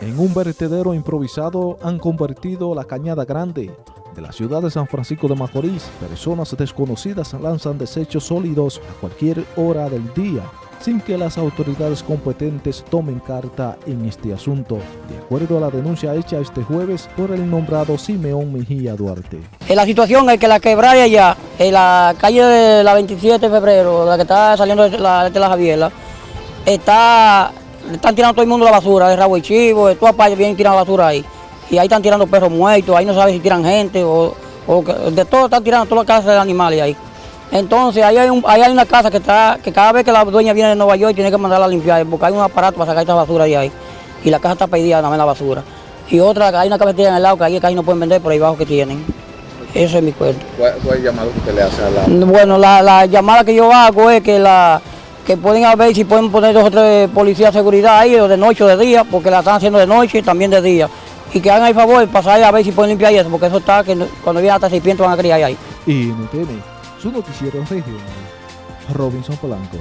En un vertedero improvisado han convertido la Cañada Grande de la ciudad de San Francisco de Macorís. Personas desconocidas lanzan desechos sólidos a cualquier hora del día sin que las autoridades competentes tomen carta en este asunto, de acuerdo a la denuncia hecha este jueves por el nombrado Simeón Mejía Duarte. La situación es que la quebrada allá, en la calle de la 27 de febrero, la que está saliendo de la, de la Javiela, está están tirando todo el mundo la basura, de rabo y chivo, de todas partes vienen tirando basura ahí. Y ahí están tirando perros muertos, ahí no saben si tiran gente o, de todo están tirando todas las casas de animales ahí. Entonces ahí hay, un, ahí hay una casa que está, que cada vez que la dueña viene de Nueva York tiene que mandarla a limpiar, porque hay un aparato para sacar esta basura de ahí. Y la casa está pedida nada más la basura. Y otra, hay una cafetería en el lado que ahí casi no pueden vender por ahí abajo que tienen. Eso es mi cuento. ¿Cuál, es el llamado que usted le hace a la...? Bueno, la, la llamada que yo hago es que la que pueden ver si pueden poner dos o tres policías de seguridad ahí, o de noche o de día, porque la están haciendo de noche y también de día. Y que hagan el favor, pasar a ver si pueden limpiar eso, porque eso está, que cuando vienen hasta 600 van a criar ahí. Y tiene su noticiero regional, Robinson Polanco.